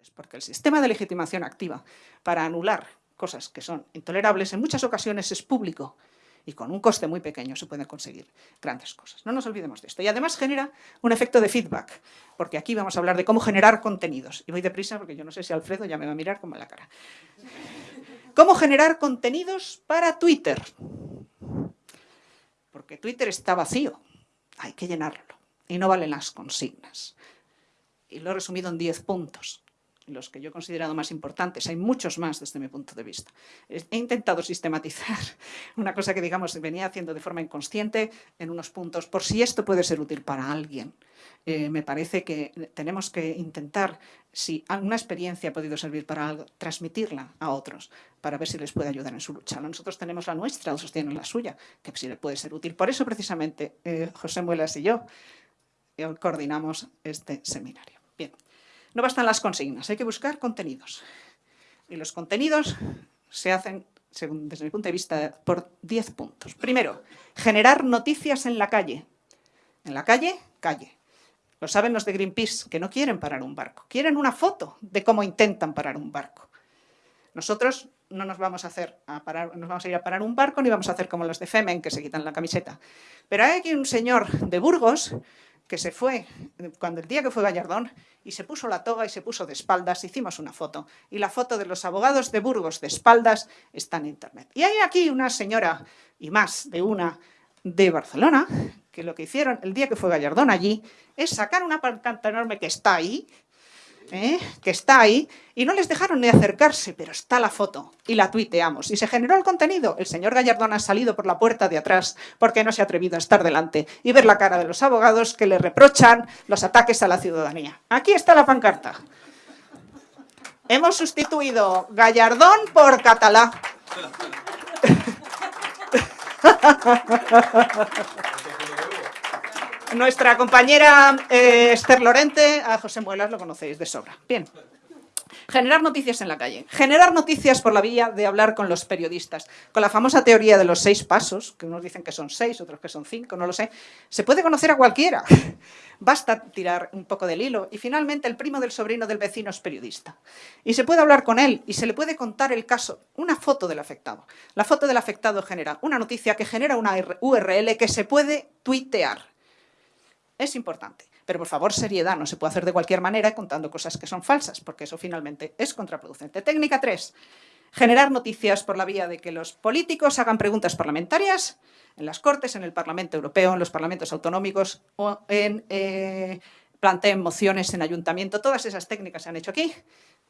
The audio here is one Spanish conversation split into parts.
intolerables, porque el sistema de legitimación activa para anular cosas que son intolerables en muchas ocasiones es público y con un coste muy pequeño se pueden conseguir grandes cosas. No nos olvidemos de esto. Y además genera un efecto de feedback, porque aquí vamos a hablar de cómo generar contenidos. Y voy deprisa porque yo no sé si Alfredo ya me va a mirar como en la cara. ¿Cómo generar contenidos para Twitter? Porque Twitter está vacío, hay que llenarlo. Y no valen las consignas. Y lo he resumido en 10 puntos los que yo he considerado más importantes, hay muchos más desde mi punto de vista. He intentado sistematizar una cosa que, digamos, venía haciendo de forma inconsciente en unos puntos, por si esto puede ser útil para alguien. Eh, me parece que tenemos que intentar, si una experiencia ha podido servir para algo, transmitirla a otros para ver si les puede ayudar en su lucha. Nosotros tenemos la nuestra, otros tienen la suya, que si les puede ser útil. Por eso, precisamente, eh, José Muelas y yo eh, coordinamos este seminario. Bien. No bastan las consignas, hay que buscar contenidos. Y los contenidos se hacen, según, desde mi punto de vista, por 10 puntos. Primero, generar noticias en la calle. En la calle, calle. Lo saben los de Greenpeace, que no quieren parar un barco. Quieren una foto de cómo intentan parar un barco. Nosotros no nos vamos a hacer a parar, nos vamos a ir a parar un barco ni vamos a hacer como los de Femen que se quitan la camiseta. Pero hay aquí un señor de Burgos que se fue, cuando el día que fue Gallardón, y se puso la toga y se puso de espaldas, hicimos una foto. Y la foto de los abogados de Burgos de espaldas está en internet. Y hay aquí una señora, y más de una, de Barcelona, que lo que hicieron el día que fue Gallardón allí, es sacar una pancarta enorme que está ahí, ¿eh? que está ahí, y no les dejaron ni acercarse, pero está la foto, y la tuiteamos, y se generó el contenido. El señor Gallardón ha salido por la puerta de atrás porque no se ha atrevido a estar delante y ver la cara de los abogados que le reprochan los ataques a la ciudadanía. Aquí está la pancarta. Hemos sustituido Gallardón por Catalá. Nuestra compañera eh, Esther Lorente, a José Muelas lo conocéis de sobra. Bien. Generar noticias en la calle. Generar noticias por la vía de hablar con los periodistas. Con la famosa teoría de los seis pasos, que unos dicen que son seis, otros que son cinco, no lo sé. Se puede conocer a cualquiera. Basta tirar un poco del hilo. Y finalmente el primo del sobrino del vecino es periodista. Y se puede hablar con él y se le puede contar el caso. Una foto del afectado. La foto del afectado genera una noticia que genera una URL que se puede tuitear es importante. Pero por favor, seriedad, no se puede hacer de cualquier manera contando cosas que son falsas, porque eso finalmente es contraproducente. Técnica 3. Generar noticias por la vía de que los políticos hagan preguntas parlamentarias en las Cortes, en el Parlamento Europeo, en los parlamentos autonómicos o en, eh, planteen mociones en ayuntamiento. Todas esas técnicas se han hecho aquí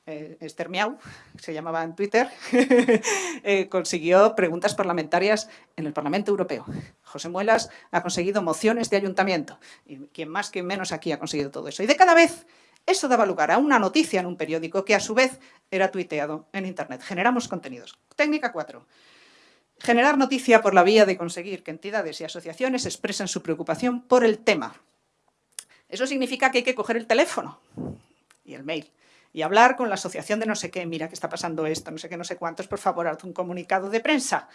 eh, Esther Miau, se llamaba en Twitter, eh, consiguió preguntas parlamentarias en el Parlamento Europeo. José Muelas ha conseguido mociones de ayuntamiento. Y quien más, quien menos aquí ha conseguido todo eso. Y de cada vez eso daba lugar a una noticia en un periódico que a su vez era tuiteado en Internet. Generamos contenidos. Técnica 4. Generar noticia por la vía de conseguir que entidades y asociaciones expresen su preocupación por el tema. Eso significa que hay que coger el teléfono y el mail y hablar con la asociación de no sé qué, mira que está pasando esto, no sé qué, no sé cuántos, por favor, haz un comunicado de prensa.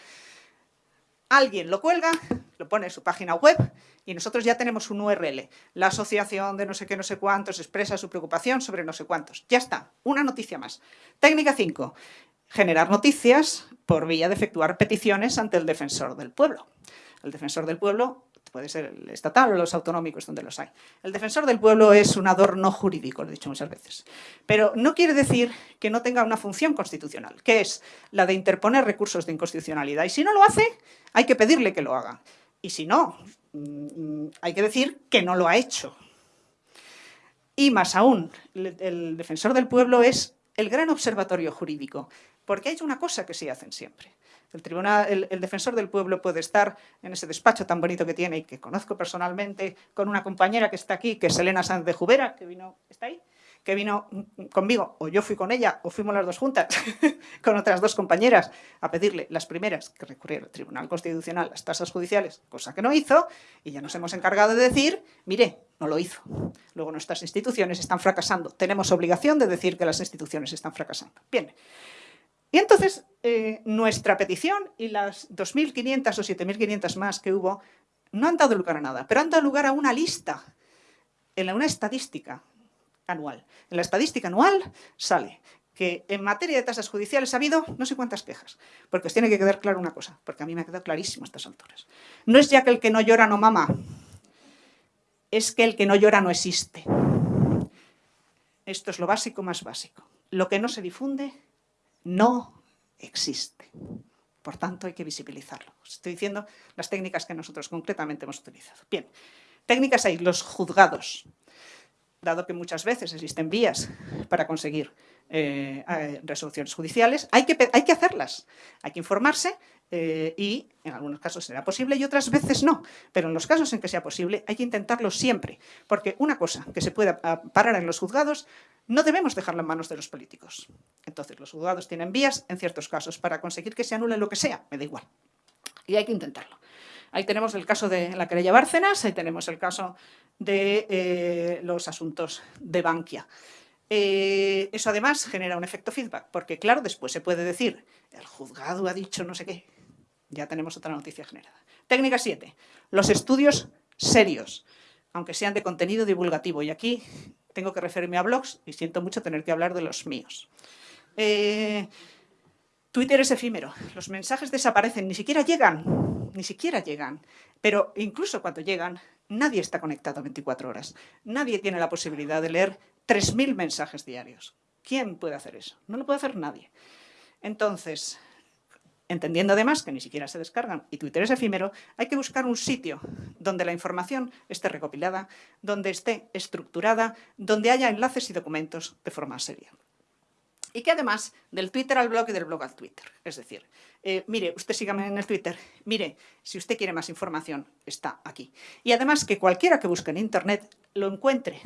Alguien lo cuelga, lo pone en su página web y nosotros ya tenemos un URL. La asociación de no sé qué, no sé cuántos expresa su preocupación sobre no sé cuántos. Ya está, una noticia más. Técnica 5. Generar noticias por vía de efectuar peticiones ante el defensor del pueblo. El defensor del pueblo puede ser el estatal o los autonómicos donde los hay. El defensor del pueblo es un adorno jurídico, lo he dicho muchas veces. Pero no quiere decir que no tenga una función constitucional, que es la de interponer recursos de inconstitucionalidad. Y si no lo hace, hay que pedirle que lo haga. Y si no, mm, hay que decir que no lo ha hecho. Y más aún, el defensor del pueblo es el gran observatorio jurídico, porque hay una cosa que sí hacen siempre. El, tribunal, el, defensor del pueblo puede estar en ese despacho tan bonito que tiene y que conozco personalmente con una compañera que está aquí, que es Elena Sanz de Jubera, que vino, ¿está ahí? que vino conmigo, o yo fui con ella, o fuimos las dos juntas, con otras dos compañeras, a pedirle las primeras que recurriera al Tribunal Constitucional las tasas judiciales, cosa que no hizo, y ya nos hemos encargado de decir, mire, no lo hizo. Luego nuestras instituciones están fracasando. Tenemos obligación de decir que las instituciones están fracasando. Bien, y entonces eh, nuestra petición y las 2.500 o 7.500 más que hubo no han dado lugar a nada, pero han dado lugar a una lista, en una estadística anual. En la estadística anual sale que en materia de tasas judiciales ha habido no sé cuántas quejas, porque os tiene que quedar claro una cosa, porque a mí me ha quedado clarísimo a estas alturas. No es ya que el que no llora no mama, es que el que no llora no existe. Esto es lo básico más básico. Lo que no se difunde no existe. Por tanto, hay que visibilizarlo. Estoy diciendo las técnicas que nosotros concretamente hemos utilizado. Bien, técnicas hay, los juzgados. Dado que muchas veces existen vías para conseguir eh, resoluciones judiciales, hay que, hay que hacerlas. Hay que informarse eh, y en algunos casos será posible y otras veces no. Pero en los casos en que sea posible hay que intentarlo siempre, porque una cosa que se pueda ah, parar en los juzgados no debemos dejarla en manos de los políticos. Entonces los juzgados tienen vías en ciertos casos para conseguir que se anule lo que sea, me da igual. Y hay que intentarlo. Ahí tenemos el caso de la querella Bárcenas, ahí tenemos el caso de eh, los asuntos de Bankia. Eh, eso además genera un efecto feedback, porque claro, después se puede decir, el juzgado ha dicho no sé qué, ya tenemos otra noticia generada. Técnica 7. Los estudios serios, aunque sean de contenido divulgativo. Y aquí tengo que referirme a blogs y siento mucho tener que hablar de los míos. Eh, Twitter es efímero. Los mensajes desaparecen, ni siquiera llegan, ni siquiera llegan. Pero incluso cuando llegan, nadie está conectado 24 horas. Nadie tiene la posibilidad de leer 3.000 mensajes diarios. ¿Quién puede hacer eso? No lo puede hacer nadie. Entonces, entendiendo además que ni siquiera se descargan y Twitter es efímero, hay que buscar un sitio donde la información esté recopilada, donde esté estructurada, donde haya enlaces y documentos de forma seria. Y que además, del Twitter al blog y del blog al Twitter. Es decir, eh, mire, usted sígame en el Twitter, mire, si usted quiere más información, está aquí. Y además que cualquiera que busque en Internet lo encuentre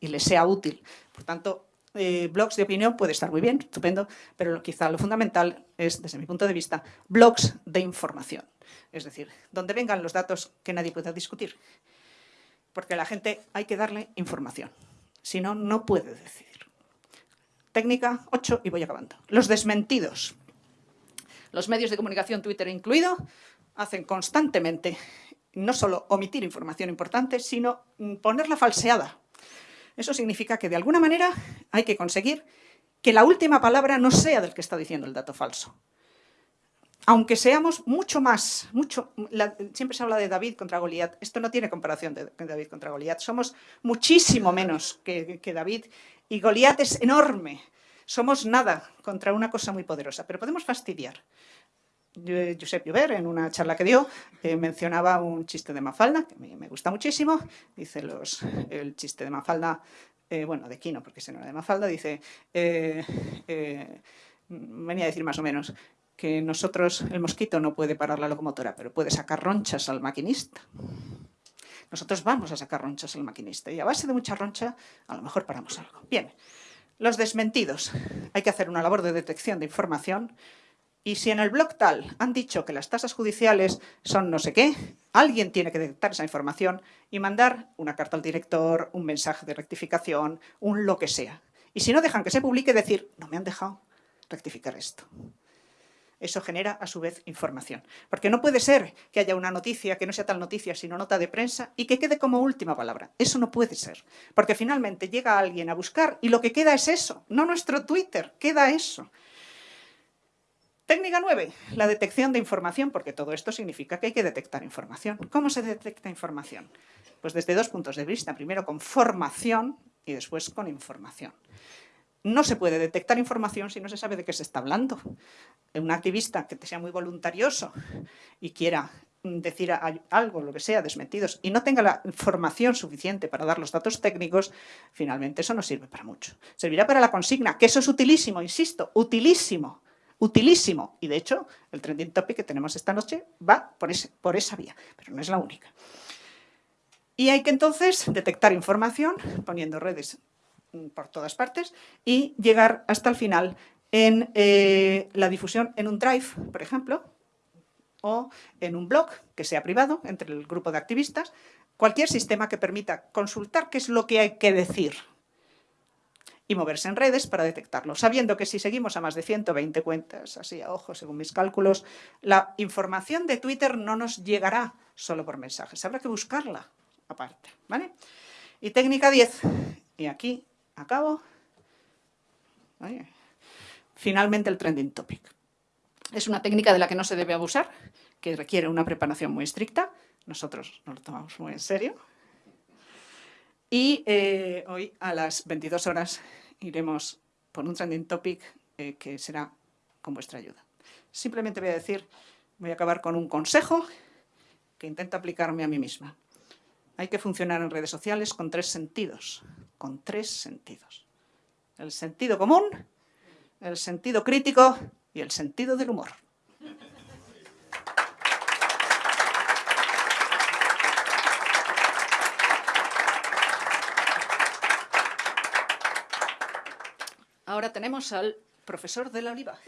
y le sea útil. Por tanto, eh, blogs de opinión puede estar muy bien, estupendo, pero quizá lo fundamental es, desde mi punto de vista, blogs de información. Es decir, donde vengan los datos que nadie pueda discutir. Porque a la gente hay que darle información. Si no, no puede decidir. Técnica 8 y voy acabando. Los desmentidos. Los medios de comunicación, Twitter incluido, hacen constantemente no solo omitir información importante, sino ponerla falseada eso significa que de alguna manera hay que conseguir que la última palabra no sea del que está diciendo el dato falso. Aunque seamos mucho más, mucho, siempre se habla de David contra Goliat, esto no tiene comparación de, David contra Goliat, somos muchísimo menos que, que David y Goliat es enorme, somos nada contra una cosa muy poderosa, pero podemos fastidiar. Josep Llover, en una charla que dio, eh, mencionaba un chiste de Mafalda, que me, me gusta muchísimo. Dice los, el chiste de Mafalda, eh, bueno, de Quino, porque ese no era de Mafalda, dice, eh, venía a decir más o menos, que nosotros, el mosquito no puede parar la locomotora, pero puede sacar ronchas al maquinista. Nosotros vamos a sacar ronchas al maquinista y a base de mucha roncha a lo mejor paramos algo. Bien, los desmentidos. Hay que hacer una labor de detección de información y si en el blog tal han dicho que las tasas judiciales son no sé qué, alguien tiene que detectar esa información y mandar una carta al director, un mensaje de rectificación, un lo que sea. Y si no dejan que se publique, decir, no me han dejado rectificar esto. Eso genera, a su vez, información. Porque no puede ser que haya una noticia que no sea tal noticia, sino nota de prensa, y que quede como última palabra. Eso no puede ser. Porque finalmente llega alguien a buscar y lo que queda es eso, no nuestro Twitter, queda eso. Técnica 9, la detección de información, porque todo esto significa que hay que detectar información. ¿Cómo se detecta información? Pues desde dos puntos de vista. Primero con formación y después con información. No se puede detectar información si no se sabe de qué se está hablando. Un activista que sea muy voluntarioso y quiera decir algo, lo que sea, desmentidos, y no tenga la formación suficiente para dar los datos técnicos, finalmente eso no sirve para mucho. Servirá para la consigna, que eso es utilísimo, insisto, utilísimo, utilísimo. Y de hecho, el trending topic que tenemos esta noche va por, por esa vía, pero no es la única. Y hay que entonces detectar información poniendo redes por todas partes y llegar hasta el final en eh, la difusión en un drive, por ejemplo, o en un blog que sea privado entre el grupo de activistas, cualquier sistema que permita consultar qué es lo que hay que decir y moverse en redes para detectarlo, sabiendo que si seguimos a más de 120 cuentas, así a ojo según mis cálculos, la información de Twitter no nos llegará solo por mensajes, habrá que buscarla aparte. ¿vale? Y técnica 10, y aquí acabo. Finalmente el trending topic. Es una técnica de la que no se debe abusar, que requiere una preparación muy estricta. Nosotros nos lo tomamos muy en serio. Y eh, hoy a las 22 horas iremos por un trending topic eh, que será con vuestra ayuda. Simplemente voy a decir, voy a acabar con un consejo que intento aplicarme a mí misma. Hay que funcionar en redes sociales con tres sentidos, con tres sentidos. El sentido común, el sentido crítico y el sentido del humor. Ahora tenemos al profesor de la Oliva.